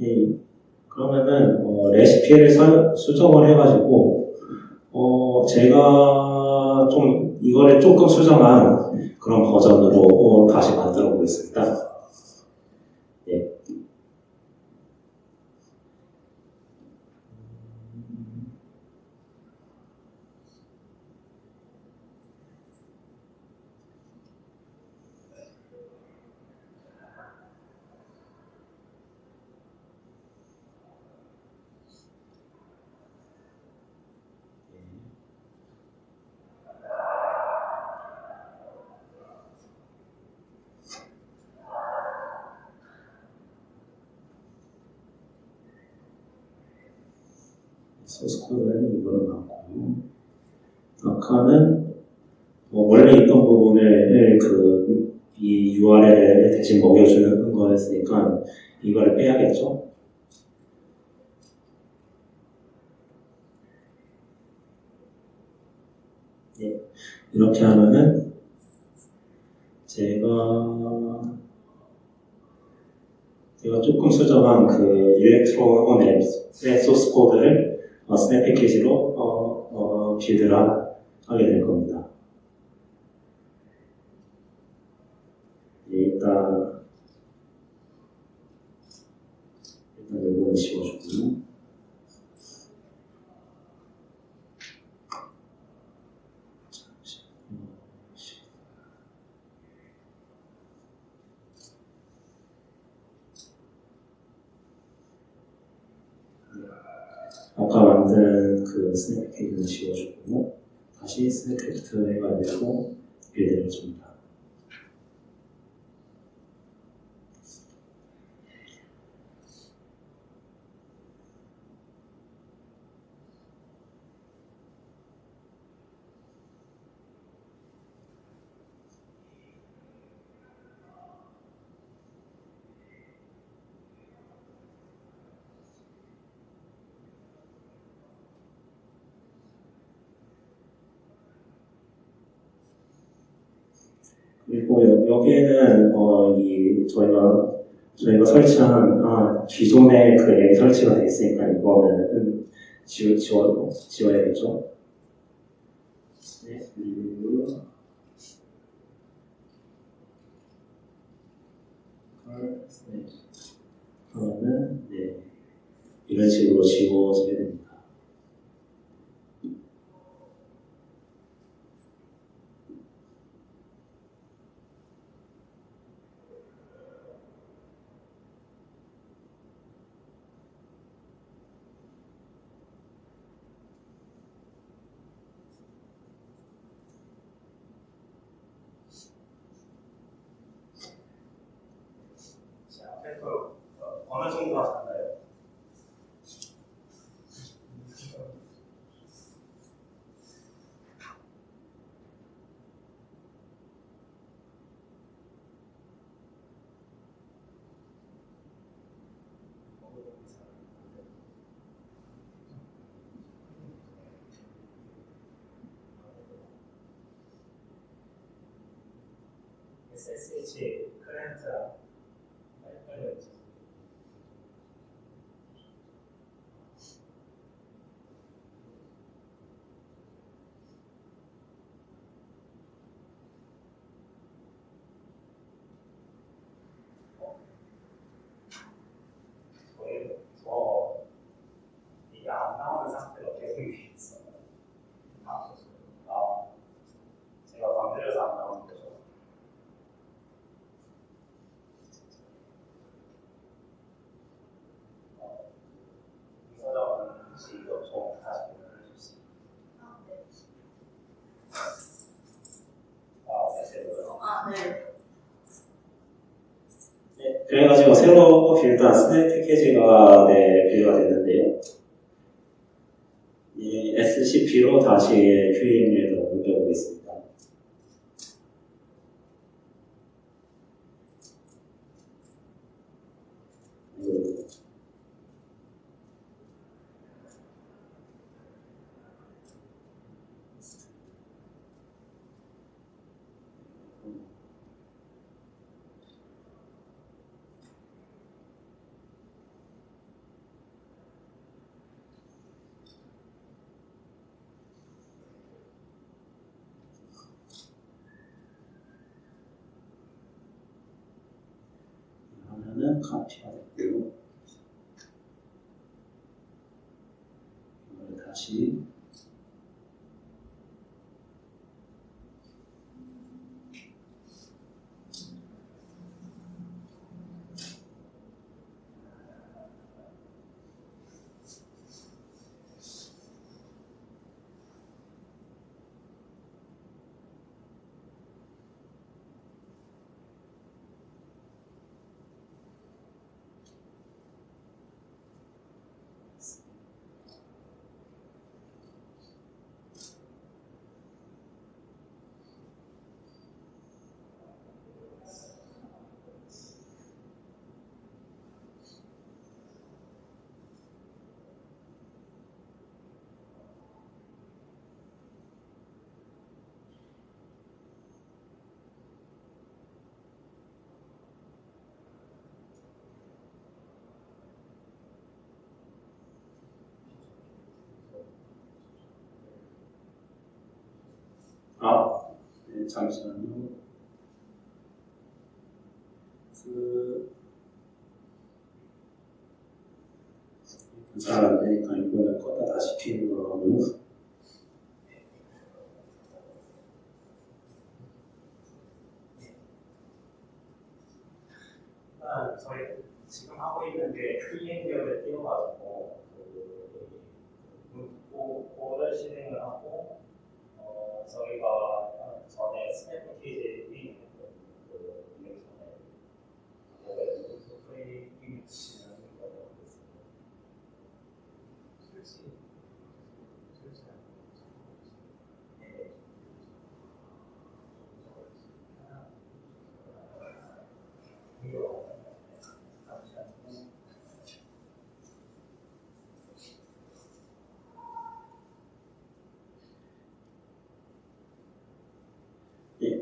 S1: 예, 그러면은 어, 레시피를 설- 수정을 해가지고 어, 제가 좀 이거를 조금 수정한 그런 버전으로 어, 다시 만들어 보겠습니다. 예. 소스 코드는 이거로 맞고 아까는 뭐 원래 있던 부분을 그이 URL을 대신 먹여주는 거였으니까 이거를 빼야겠죠. 예, 이렇게 하면은 제가 제가 조금 수정한 그 일렉트론 앱의 소스 코드를 어, 스냅 패키지로 어, 어, 빌드를 하- 하게 될 겁니다. 예, 일단 일단 이거는 지워주고 아까 만든 그 스냅 패키지를 지워주고 다시 스냅 팩트 해가지고 빌드를 해줍니다. 저희가 저희가 설치한 아, 기존의 그 앱 설치가 돼 있으니까 이거는 지워 지워 지워야겠죠. 네, 네. 그러면은 네 이런 식으로 지워지게 됩니다. It's, it's, 새로 빌드한 스냅 패키지가 네, 분류가 됐는데요. 이 SCP로 다시 QEMU 아, 네, 잠시만요. 그, 그 잘안 되니까 이번에 껐다 다시 키는 걸로 하고.
S2: 저희 지금 하고 있는 게
S1: 클린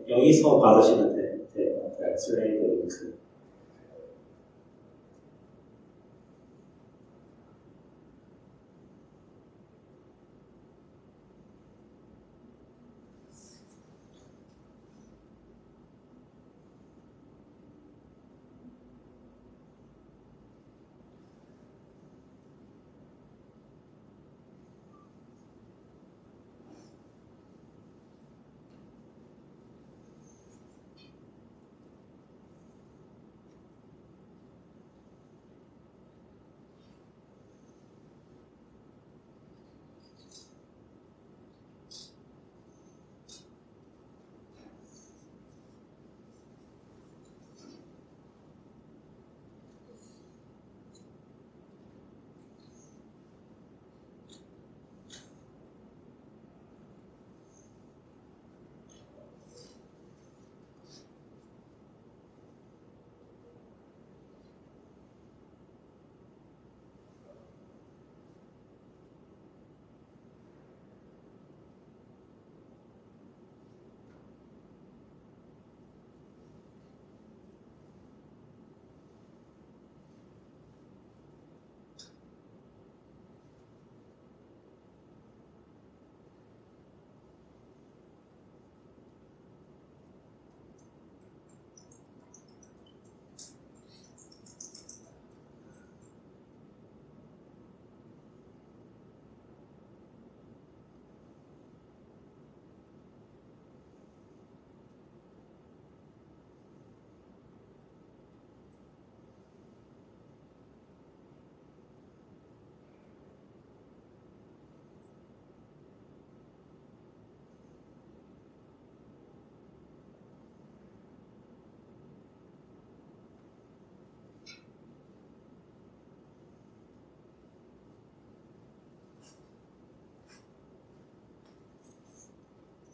S1: 여기서 받으시면 돼요. 엑스레이도 그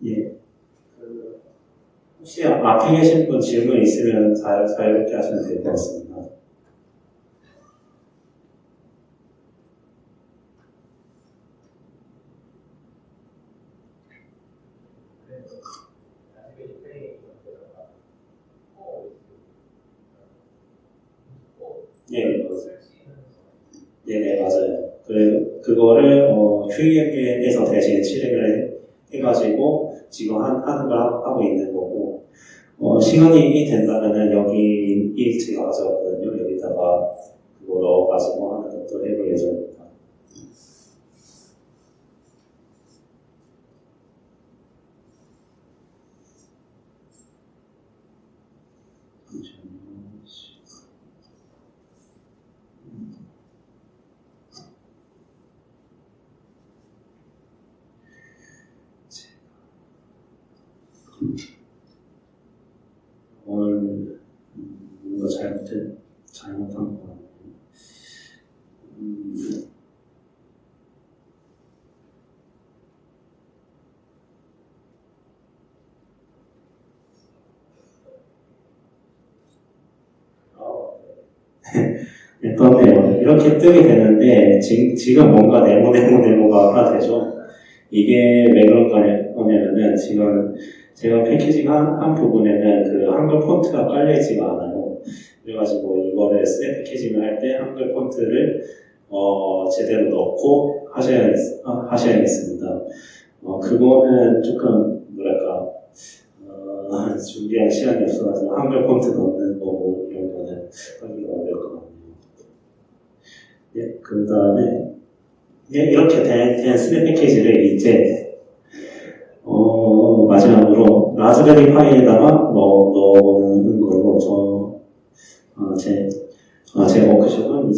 S1: 예. 그 혹시 앞에 계신 분 질문 있으면 자, 자유롭게 하시면 될 것 같습니다.
S2: 설치는
S1: 네네 맞아요. 그 그거를 어, QEM에서 대신 실행을 해, 해가지고 지금 한, 하는 걸 하- 하고 있는 거고 어, 시간이 된다면은 여기 이 제가 가져왔거든요. 여기다가 그거 넣어가지고 하는 것도 해볼 예정입니다. 잠시만요. 오늘 음, 뭔가 잘못된 잘못한 거 같네요. 음, 어, 네, 떴네요. 이렇게 되는데 지, 지금 뭔가 네모 네모 네모가 하나 되죠. 이게 왜 그런 거냐면은 지금 제가 패키징 한, 한 부분에는 그 한글 폰트가 깔려있지가 않아요. 그래가지고 이거를 셋 패키징을 할 때 한글 폰트를 어, 제대로 넣고 하셔야, 아, 하셔야겠습니다. 어, 그거는 조금 뭐랄까 어, 준비할 시간이 없어가지고 한글 폰트 넣는 거고 이런 거는 하기가 어려울 것 같네요. 예, 그 다음에 예, 이렇게 된, 된 스냅 패키지를 이제 어, 마지막으로 라즈베리 파이에다가 넣, 넣는 걸로 저, 어, 제, 어, 제 워크숍은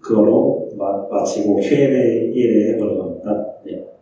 S1: 그거로 마, 마치고 Q&A를 해보려고 합니다. 네.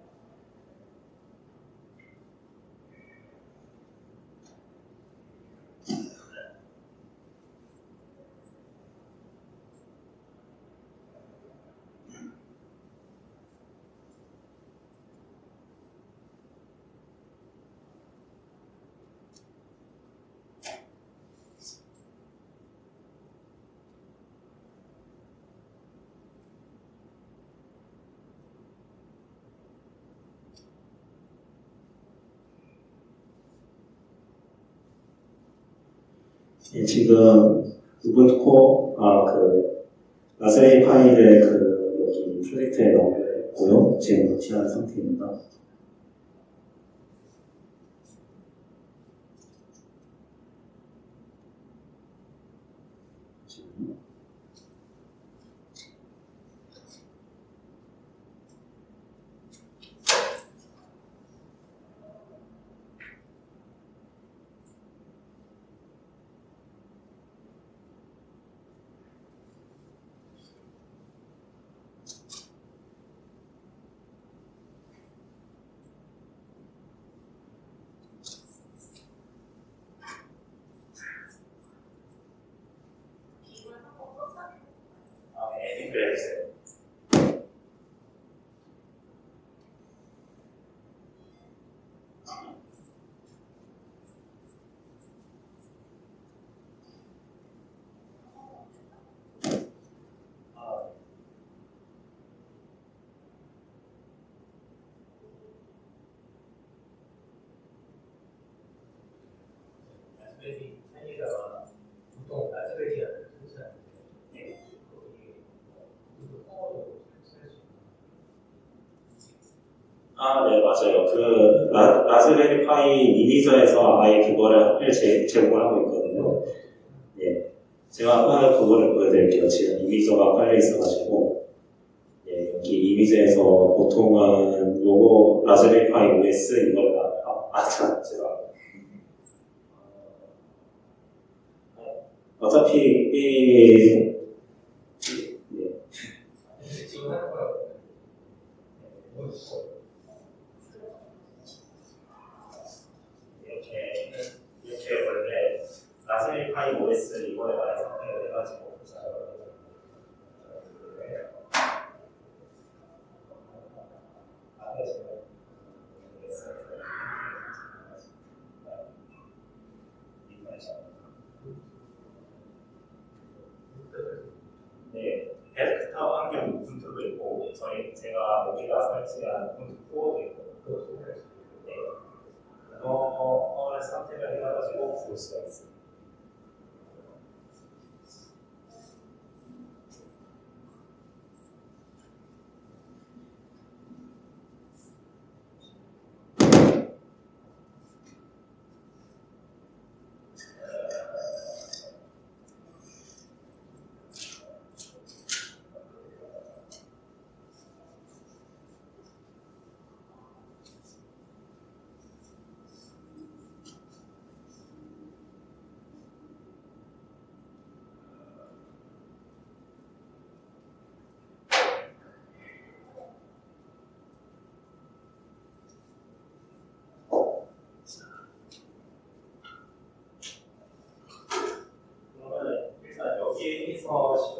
S1: 예, 지금 우분투 코어, 아, 그, 라즈베리 파이를 그, 여기 프로젝트에 넣었고요. 지금 노티한 상태입니다. 지금
S2: 아, 네, 댓글 해주세요. 아, 라즈베리 파이에다가 보통 라즈베리를 설치하는데 거기 무슨 코어도 설치할 수 있는
S1: 아, 네, 맞아요. 그, 라, 라즈베리 파이 이미저에서 아예 그거를 제, 제공을 하고 있거든요. 예. 제가 아까 그거를 보여드릴게요. 지금 이미저가 깔려 있어가지고, 예, 여기 이미저에서 보통은 요거 라즈베리 파이 OS 이걸, 아, 아, 참, 제가. 어차피, 이, 예,
S2: 근데 지금 하는 거라고 뭐 있어?
S1: 이렇게 이렇게 원래 라즈베리 파이 OS 이거에 많이 선택을 해가지고 제가 여기다 설치한 코드 있거든요. 네. 그거를 선택을 해가지고 볼 수가 있습니다. 그러면 일단 여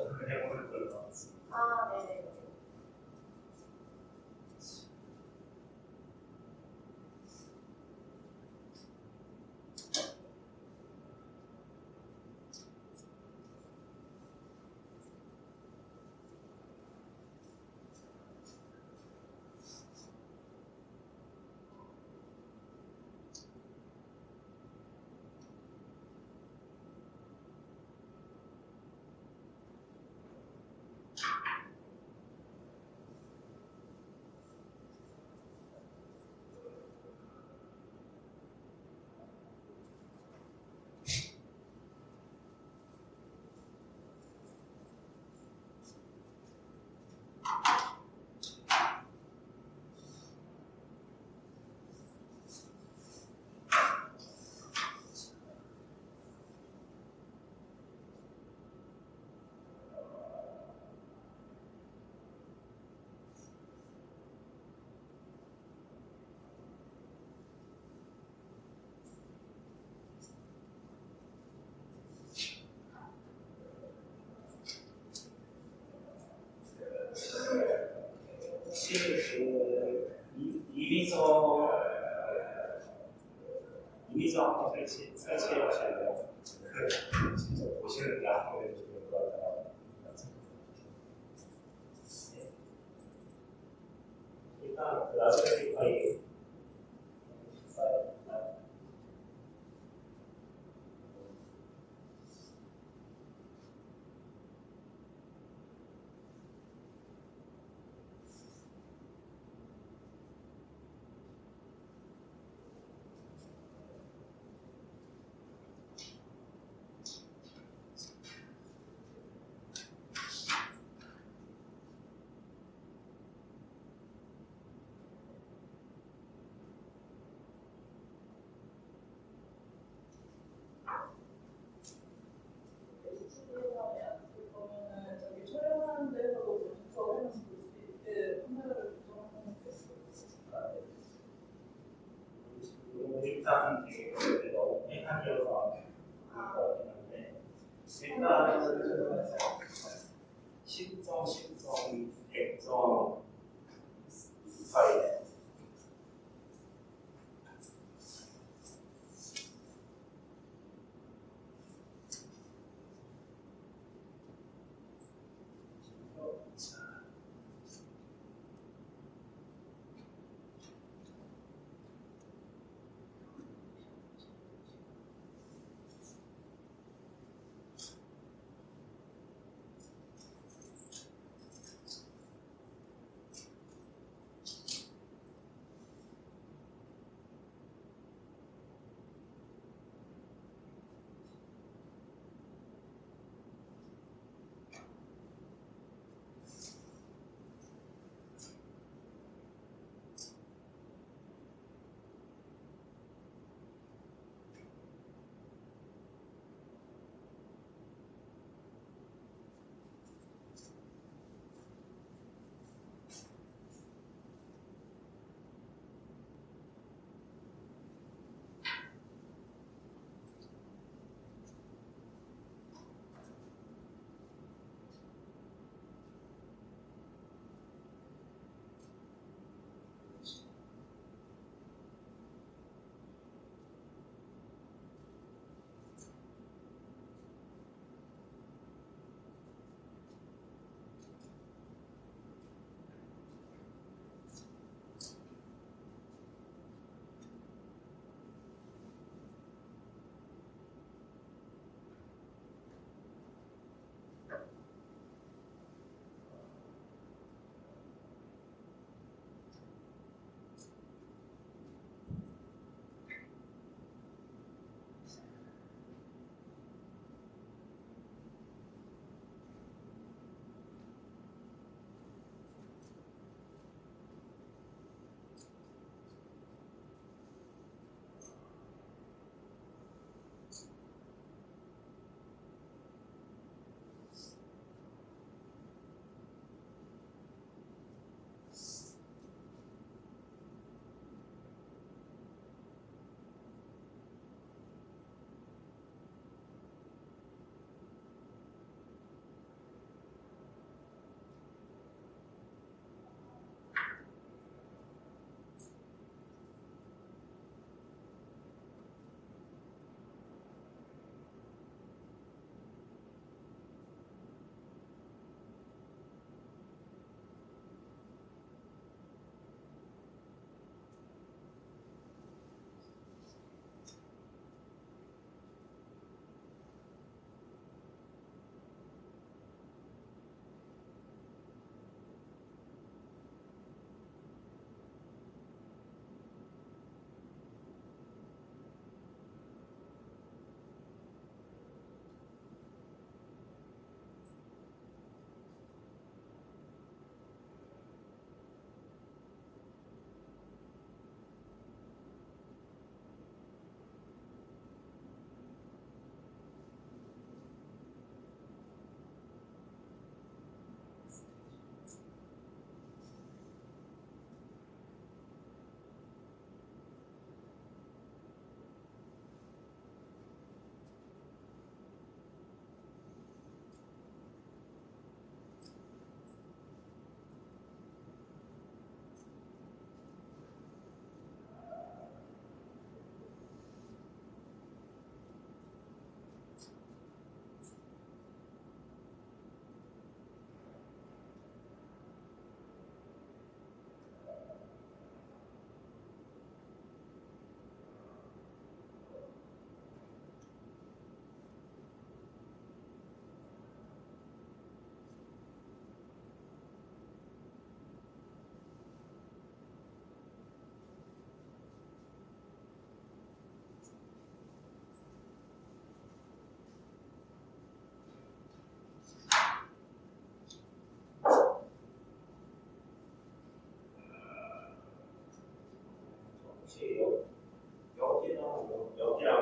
S1: 혹시 그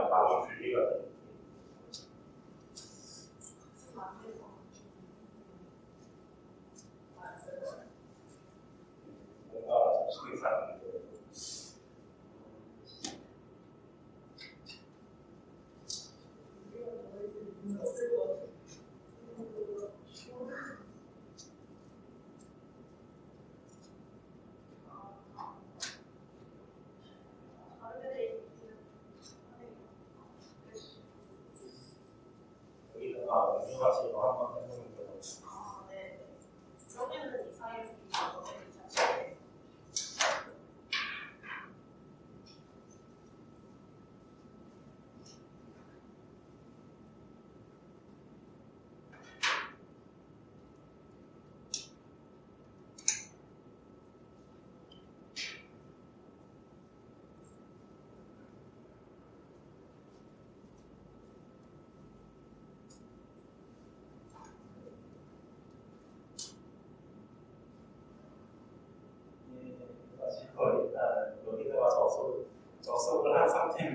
S2: Erfahrung.
S1: 여기다가 음료 가지고 한번 해보는 거
S2: 아, 네. 그러면은 이 사이에 자체
S1: 가지고 일단 여기다가 접속 접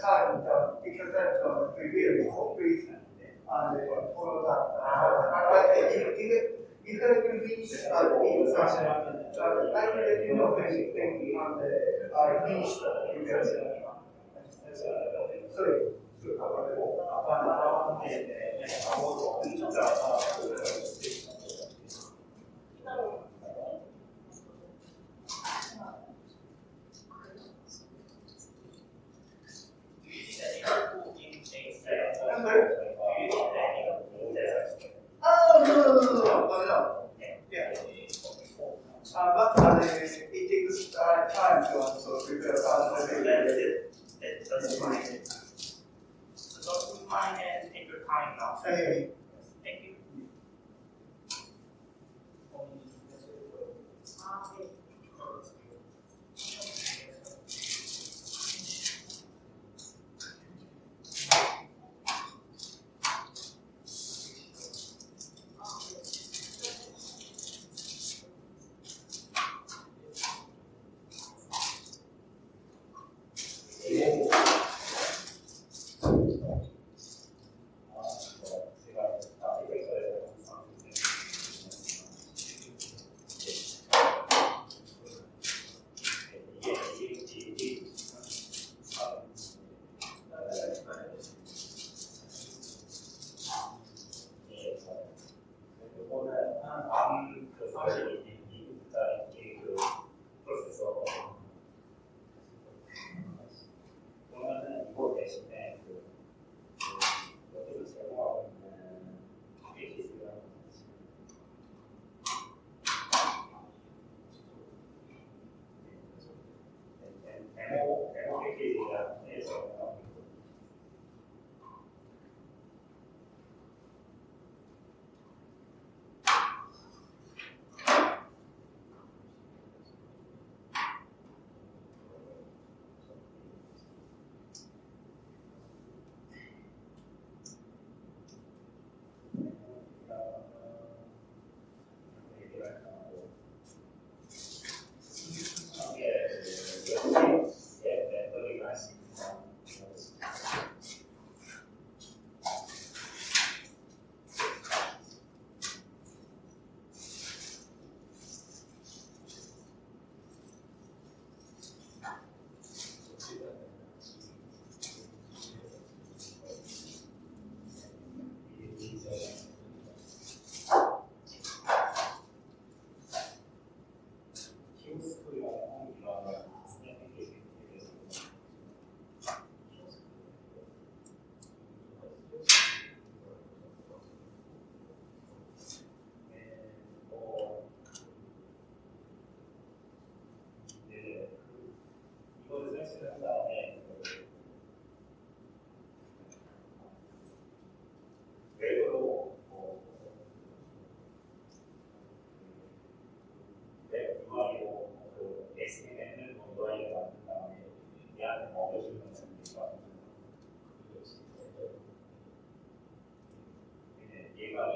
S3: time uh, because that was uh, revealed reason and they were followed up. But even you can reach uh, in some uh, like the innovation thing on the uh, sorry. Sorry.
S1: and take your time now. Anyway,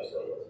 S1: Amen.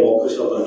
S1: 我不需要伴